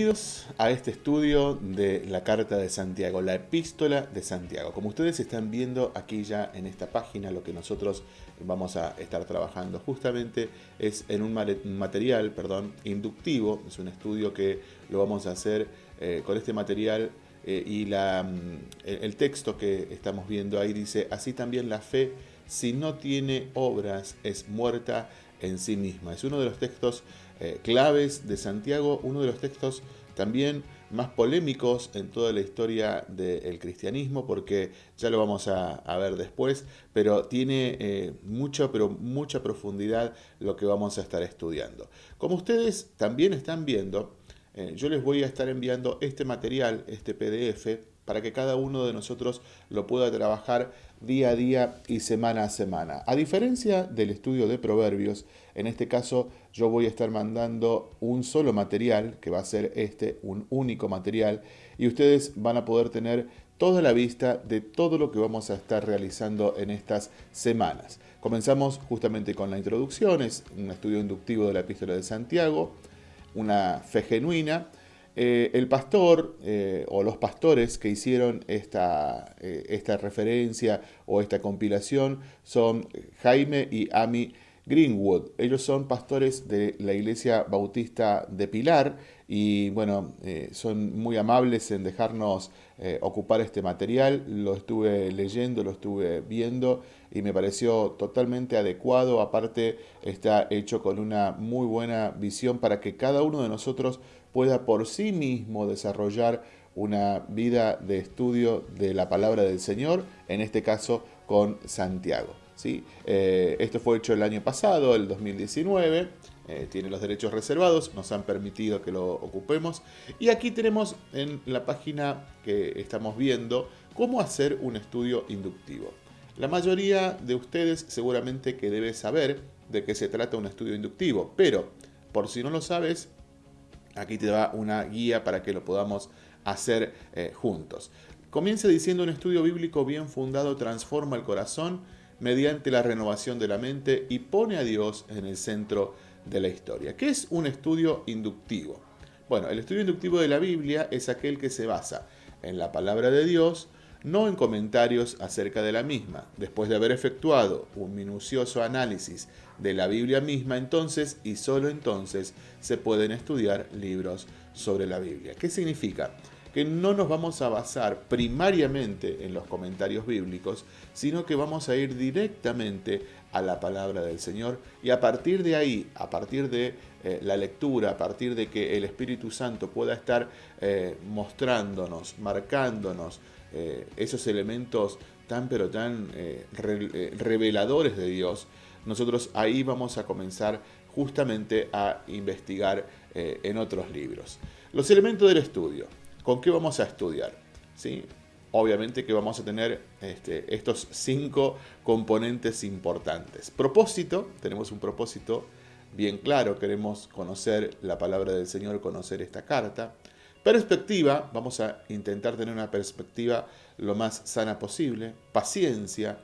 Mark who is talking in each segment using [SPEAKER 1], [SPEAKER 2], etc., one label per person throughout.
[SPEAKER 1] Bienvenidos a este estudio de la Carta de Santiago, la Epístola de Santiago. Como ustedes están viendo aquí ya en esta página, lo que nosotros vamos a estar trabajando justamente es en un material perdón, inductivo, es un estudio que lo vamos a hacer eh, con este material eh, y la, mm, el texto que estamos viendo ahí dice, así también la fe, si no tiene obras, es muerta en sí misma. Es uno de los textos eh, claves de Santiago, uno de los textos también más polémicos en toda la historia del cristianismo, porque ya lo vamos a, ver después, pero tiene eh, mucha, pero mucha profundidad lo que vamos a estar estudiando. Como ustedes también están viendo, eh, yo les voy a estar enviando este material, este PDF, para que cada uno de nosotros lo pueda trabajar día a día y semana a semana. A diferencia del estudio de proverbios, en este caso yo voy a estar mandando un solo material, que va a ser este, un único material, y ustedes van a poder tener toda la vista de todo lo que vamos a estar realizando en estas semanas. Comenzamos justamente con la introducción, es un estudio inductivo de la epístola de Santiago, una fe genuina, eh, el pastor eh, o los pastores que hicieron esta, eh, esta referencia o esta compilación son Jaime y Ami Greenwood. Ellos son pastores de la iglesia bautista de Pilar y bueno, son muy amables en dejarnos ocupar este material. Lo estuve leyendo, lo estuve viendo y me pareció totalmente adecuado. Aparte está hecho con una muy buena visión para que cada uno de nosotros pueda por sí mismo desarrollar una vida de estudio de la palabra del Señor, en este caso con Santiago. ¿sí? Eh, esto fue hecho el año pasado, el 2019, eh, tiene los derechos reservados, nos han permitido que lo ocupemos. Y aquí tenemos en la página que estamos viendo cómo hacer un estudio inductivo. La mayoría de ustedes seguramente que debe saber de qué se trata un estudio inductivo, pero por si no lo sabes, Aquí te da una guía para que lo podamos hacer eh, juntos. Comienza diciendo un estudio bíblico bien fundado transforma el corazón mediante la renovación de la mente y pone a Dios en el centro de la historia. ¿Qué es un estudio inductivo? Bueno, el estudio inductivo de la Biblia es aquel que se basa en la palabra de Dios, no en comentarios acerca de la misma. Después de haber efectuado un minucioso análisis de la Biblia misma, entonces y solo entonces se pueden estudiar libros sobre la Biblia. ¿Qué significa? Que no nos vamos a basar primariamente en los comentarios bíblicos, sino que vamos a ir directamente a la palabra del Señor y a partir de ahí, a partir de eh, la lectura, a partir de que el Espíritu Santo pueda estar eh, mostrándonos, marcándonos, eh, esos elementos tan pero tan eh, eh, reveladores de Dios, nosotros ahí vamos a comenzar justamente a investigar en otros libros. Los elementos del estudio. ¿Con qué vamos a estudiar? ¿Sí? Obviamente que vamos a tener este, estos cinco componentes importantes. Propósito, tenemos un propósito bien claro, queremos conocer la palabra del Señor, conocer esta carta. Perspectiva, vamos a intentar tener una perspectiva lo más sana posible. Paciencia,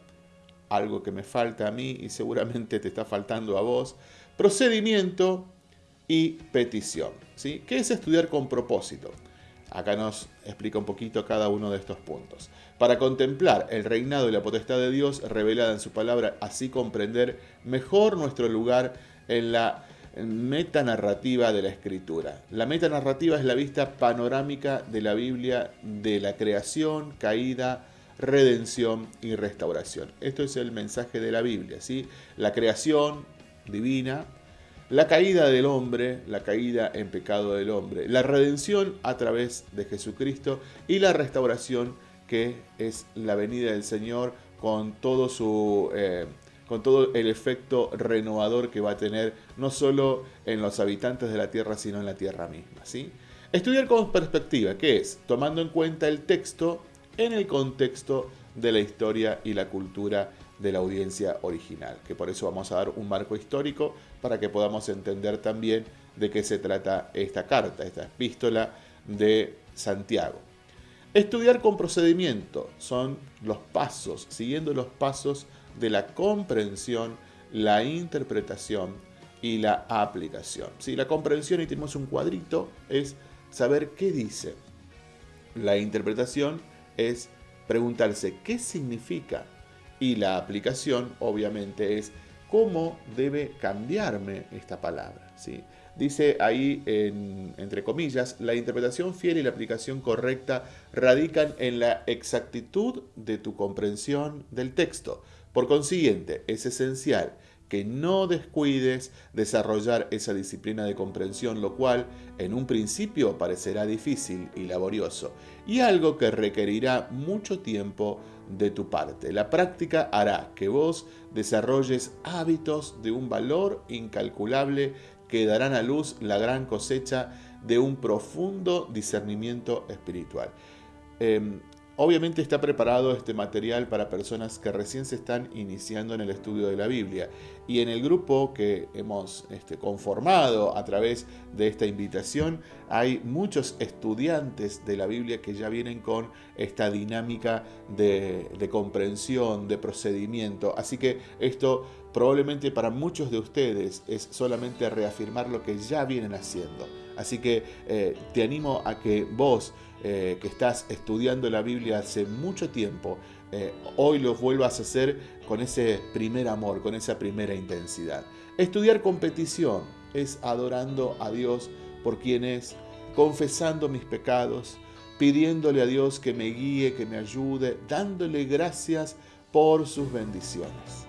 [SPEAKER 1] algo que me falta a mí y seguramente te está faltando a vos. Procedimiento y petición. ¿sí? ¿Qué es estudiar con propósito? Acá nos explica un poquito cada uno de estos puntos. Para contemplar el reinado y la potestad de Dios revelada en su palabra, así comprender mejor nuestro lugar en la metanarrativa de la escritura. La metanarrativa es la vista panorámica de la Biblia de la creación, caída, redención y restauración. Esto es el mensaje de la Biblia, ¿sí? La creación divina, la caída del hombre, la caída en pecado del hombre, la redención a través de Jesucristo y la restauración que es la venida del Señor con todo su eh, con todo el efecto renovador que va a tener no solo en los habitantes de la Tierra, sino en la Tierra misma. ¿sí? Estudiar con perspectiva, ¿qué es? Tomando en cuenta el texto en el contexto de la historia y la cultura de la audiencia original, que por eso vamos a dar un marco histórico para que podamos entender también de qué se trata esta carta, esta epístola de Santiago. Estudiar con procedimiento son los pasos, siguiendo los pasos de la comprensión, la interpretación y la aplicación. Si La comprensión, y tenemos un cuadrito, es saber qué dice. La interpretación es preguntarse qué significa y la aplicación obviamente es cómo debe cambiarme esta palabra. ¿sí? Dice ahí, entre comillas, la interpretación fiel y la aplicación correcta radican en la exactitud de tu comprensión del texto. Por consiguiente, es esencial que no descuides desarrollar esa disciplina de comprensión, lo cual en un principio parecerá difícil y laborioso, y algo que requerirá mucho tiempo de tu parte. La práctica hará que vos desarrolles hábitos de un valor incalculable que darán a luz la gran cosecha de un profundo discernimiento espiritual. Em, Obviamente está preparado este material para personas que recién se están iniciando en el estudio de la Biblia. Y en el grupo que hemos este, conformado a través de esta invitación, hay muchos estudiantes de la Biblia que ya vienen con esta dinámica de, comprensión, de procedimiento. Así que esto probablemente para muchos de ustedes es solamente reafirmar lo que ya vienen haciendo. Así que eh, te animo a que vos eh, que estás estudiando la Biblia hace mucho tiempo, eh, hoy lo vuelvas a hacer con ese primer amor, con esa primera intensidad. Estudiar competición es adorando a Dios por quien es, confesando mis pecados, pidiéndole a Dios que me guíe, que me ayude, dándole gracias por sus bendiciones.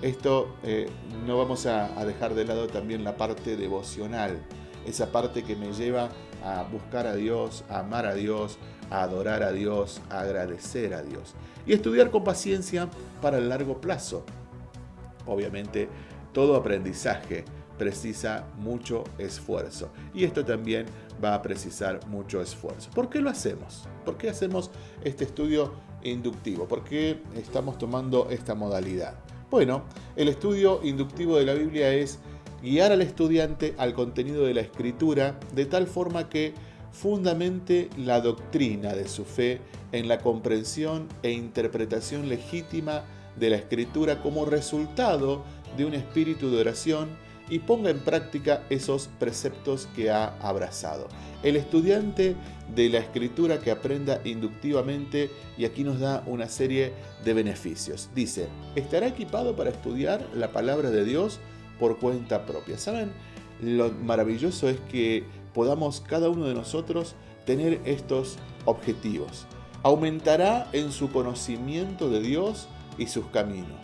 [SPEAKER 1] Esto no vamos a dejar de lado también la parte devocional esa parte que me lleva a buscar a Dios, a amar a Dios, a adorar a Dios, a agradecer a Dios. Y estudiar con paciencia para el largo plazo. Obviamente, todo aprendizaje precisa mucho esfuerzo. Y esto también va a precisar mucho esfuerzo. ¿Por qué lo hacemos? ¿Por qué hacemos este estudio inductivo? ¿Por qué estamos tomando esta modalidad? Bueno, el estudio inductivo de la Biblia es guiar al estudiante al contenido de la escritura de tal forma que fundamente la doctrina de su fe en la comprensión e interpretación legítima de la escritura como resultado de un espíritu de oración y ponga en práctica esos preceptos que ha abrazado. El estudiante de la escritura que aprenda inductivamente, y aquí nos da una serie de beneficios. Dice, estará equipado para estudiar la palabra de Dios por cuenta propia. ¿Saben? Lo maravilloso es que podamos cada uno de nosotros tener estos objetivos. Aumentará en su conocimiento de Dios y sus caminos.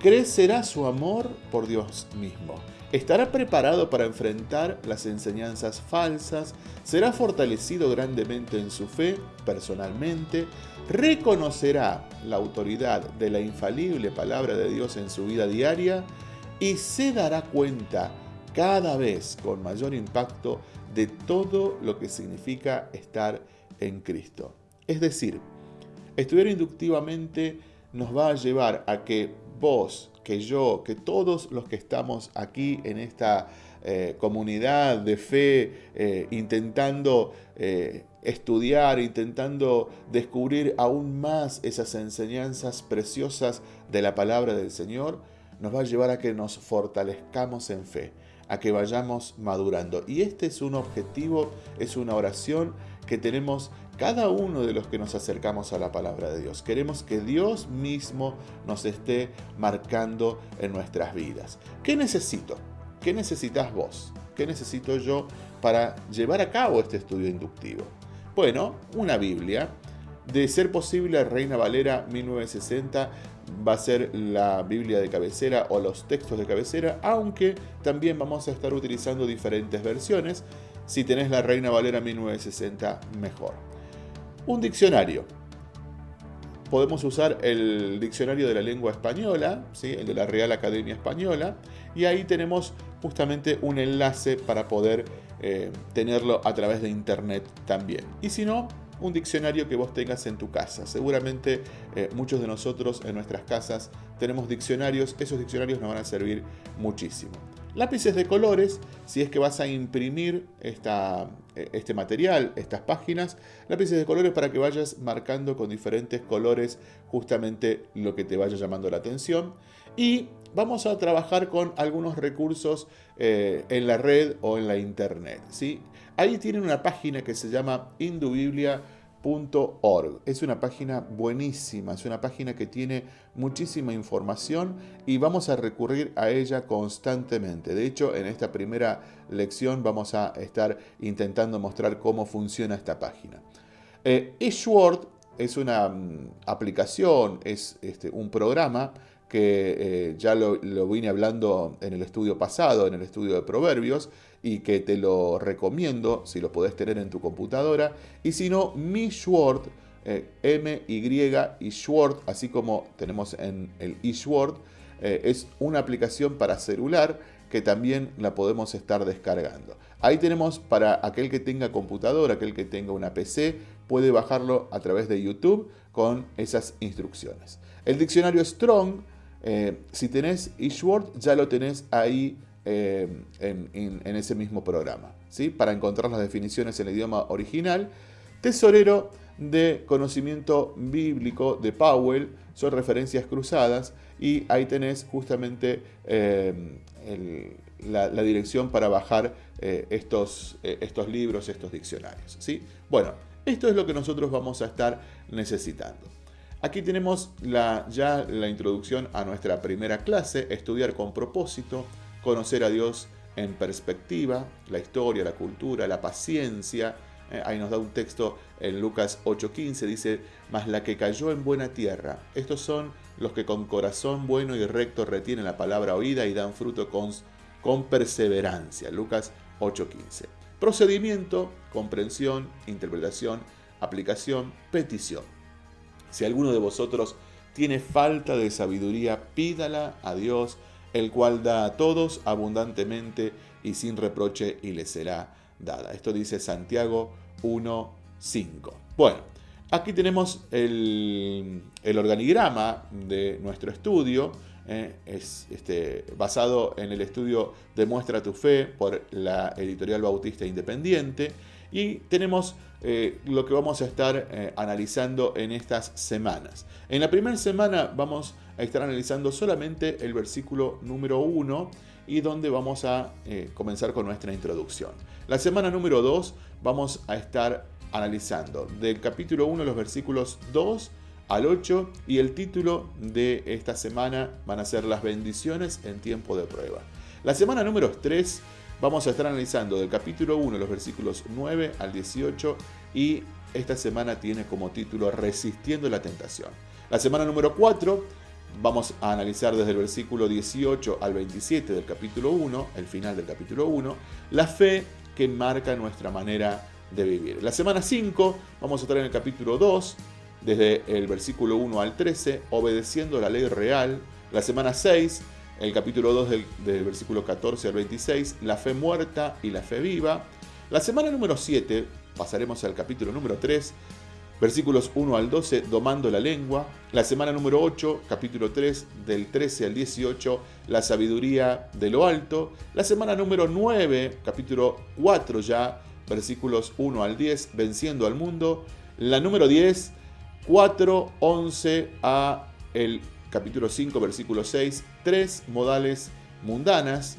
[SPEAKER 1] Crecerá su amor por Dios mismo. Estará preparado para enfrentar las enseñanzas falsas, será fortalecido grandemente en su fe personalmente, reconocerá la autoridad de la infalible palabra de Dios en su vida diaria y se dará cuenta cada vez con mayor impacto de todo lo que significa estar en Cristo. Es decir, estudiar inductivamente nos va a llevar a que vos, que yo, que todos los que estamos aquí en esta eh, comunidad de fe, eh, intentando eh, estudiar, intentando descubrir aún más esas enseñanzas preciosas de la palabra del Señor, nos va a llevar a que nos fortalezcamos en fe, a que vayamos madurando. Y este es un objetivo, es una oración que tenemos cada uno de los que nos acercamos a la palabra de Dios. Queremos que Dios mismo nos esté marcando en nuestras vidas. ¿Qué necesito? ¿Qué necesitas vos? ¿Qué necesito yo para llevar a cabo este estudio inductivo? Bueno, una Biblia. De ser posible, Reina Valera 1960 va a ser la Biblia de cabecera o los textos de cabecera, aunque también vamos a estar utilizando diferentes versiones. Si tenés la Reina Valera 1960, mejor. Un diccionario. Podemos usar el diccionario de la lengua española, ¿sí? el de la Real Academia Española, y ahí tenemos justamente un enlace para poder eh, tenerlo a través de internet también. Y si no, un diccionario que vos tengas en tu casa. Seguramente eh, muchos de nosotros en nuestras casas tenemos diccionarios, esos diccionarios nos van a servir muchísimo. Lápices de colores, si es que vas a imprimir esta, eh, este material, estas páginas, lápices de colores para que vayas marcando con diferentes colores justamente lo que te vaya llamando la atención. y vamos a trabajar con algunos recursos eh, en la red o en la internet. ¿sí? Ahí tienen una página que se llama indubiblia.org. Es una página buenísima, es una página que tiene muchísima información y vamos a recurrir a ella constantemente. De hecho, en esta primera lección vamos a estar intentando mostrar cómo funciona esta página. Eh, es una mm, aplicación, es este, un programa que eh, ya lo, vine hablando en el estudio pasado, en el estudio de Proverbios, y que te lo recomiendo si lo podés tener en tu computadora. Y si no, Mi Sword, eh, M, Y y Sword, así como tenemos en el eSword, eh, es una aplicación para celular que también la podemos estar descargando. Ahí tenemos para aquel que tenga computadora, aquel que tenga una PC, puede bajarlo a través de YouTube con esas instrucciones. El diccionario Strong eh, si tenés eSword, ya lo tenés ahí eh, en, ese mismo programa, ¿sí? para encontrar las definiciones en el idioma original. Tesorero de conocimiento bíblico de Powell, son referencias cruzadas y ahí tenés justamente eh, la, dirección para bajar estos, estos libros, estos diccionarios. ¿sí? Bueno, esto es lo que nosotros vamos a estar necesitando. Aquí tenemos ya la introducción a nuestra primera clase, estudiar con propósito, conocer a Dios en perspectiva, la historia, la cultura, la paciencia. Eh, ahí nos da un texto en Lucas 8:15, dice, mas la que cayó en buena tierra, estos son los que con corazón bueno y recto retienen la palabra oída y dan fruto con, con perseverancia. Lucas 8:15. Procedimiento, comprensión, interpretación, aplicación, petición. Si alguno de vosotros tiene falta de sabiduría, pídala a Dios, el cual da a todos abundantemente y sin reproche y le será dada. Esto dice Santiago 1.5. Bueno, aquí tenemos el, organigrama de nuestro estudio. Eh, es este, basado en el estudio Demuestra tu fe por la editorial Bautista Independiente. Y tenemos eh, lo que vamos a estar eh, analizando en estas semanas. En la primera semana vamos a estar analizando solamente el versículo número 1 y donde vamos a eh, comenzar con nuestra introducción. La semana número 2 vamos a estar analizando del capítulo 1 los versículos 2 al 8 y el título de esta semana van a ser las bendiciones en tiempo de prueba. La semana número 3 Vamos a estar analizando del capítulo 1, los versículos 9 al 18 y esta semana tiene como título Resistiendo la tentación. La semana número 4 vamos a analizar desde el versículo 18 al 27 del capítulo 1, el final del capítulo 1, la fe que marca nuestra manera de vivir. La semana 5 vamos a estar en el capítulo 2, desde el versículo 1 al 13, obedeciendo la ley real. La semana 6 el capítulo 2 del, versículo 14 al 26, la fe muerta y la fe viva. La semana número 7, pasaremos al capítulo número 3, versículos 1 al 12, domando la lengua. La semana número 8, capítulo 3, del 13 al 18, la sabiduría de lo alto. La semana número 9, capítulo 4 ya, versículos 1 al 10, venciendo al mundo. La número 10, 4, 11 a el capítulo 5, versículo 6, tres modales mundanas.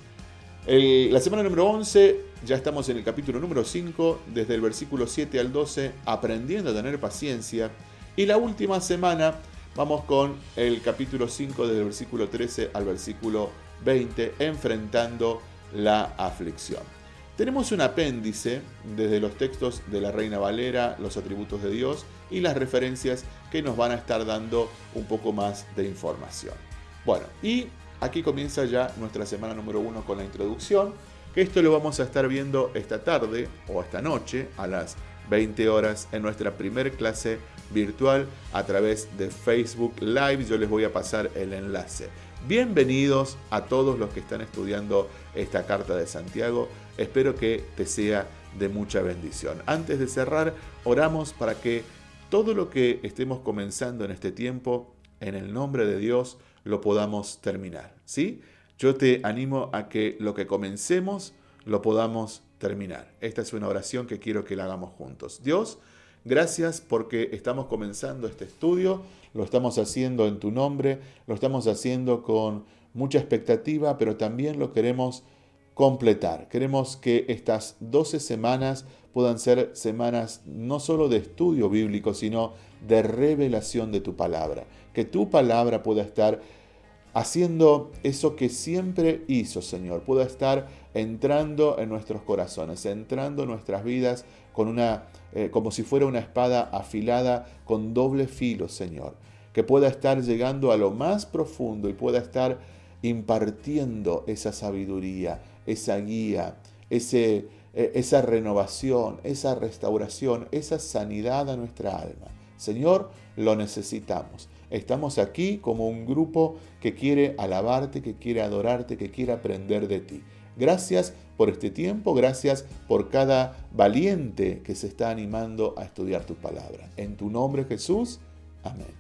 [SPEAKER 1] la semana número 11, ya estamos en el capítulo número 5, desde el versículo 7 al 12, aprendiendo a tener paciencia. Y la última semana vamos con el capítulo 5, desde el versículo 13 al versículo 20, enfrentando la aflicción. Tenemos un apéndice desde los textos de la Reina Valera, los atributos de Dios y las referencias que nos van a estar dando un poco más de información. Bueno, y aquí comienza ya nuestra semana número uno con la introducción, que esto lo vamos a estar viendo esta tarde o esta noche a las 20 horas en nuestra primer clase virtual a través de Facebook Live. Yo les voy a pasar el enlace. Bienvenidos a todos los que están estudiando esta carta de Santiago. Espero que te sea de mucha bendición. Antes de cerrar, oramos para que todo lo que estemos comenzando en este tiempo, en el nombre de Dios, lo podamos terminar. ¿sí? Yo te animo a que lo que comencemos lo podamos terminar. Esta es una oración que quiero que la hagamos juntos. Dios, gracias porque estamos comenzando este estudio. lo estamos haciendo en tu nombre, lo estamos haciendo con mucha expectativa, pero también lo queremos completar. Queremos que estas 12 semanas puedan ser semanas no solo de estudio bíblico, sino de revelación de tu palabra. Que tu palabra pueda estar haciendo eso que siempre hizo, Señor, pueda estar entrando en nuestros corazones, entrando en nuestras vidas con una, eh, como si fuera una espada afilada con doble filo, Señor, que pueda estar llegando a lo más profundo y pueda estar impartiendo esa sabiduría, esa guía, ese, eh, esa renovación, esa restauración, esa sanidad a nuestra alma. Señor, lo necesitamos. Estamos aquí como un grupo que quiere alabarte, que quiere adorarte, que quiere aprender de ti. Gracias por este tiempo, gracias por cada valiente que se está animando a estudiar tu palabra. En tu nombre Jesús, amén.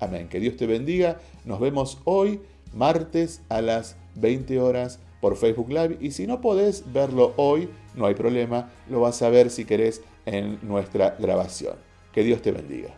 [SPEAKER 1] Amén. Que Dios te bendiga. Nos vemos hoy, martes a las 20 horas por Facebook Live. Y si no podés verlo hoy, no hay problema. Lo vas a ver si querés en nuestra grabación. Que Dios te bendiga.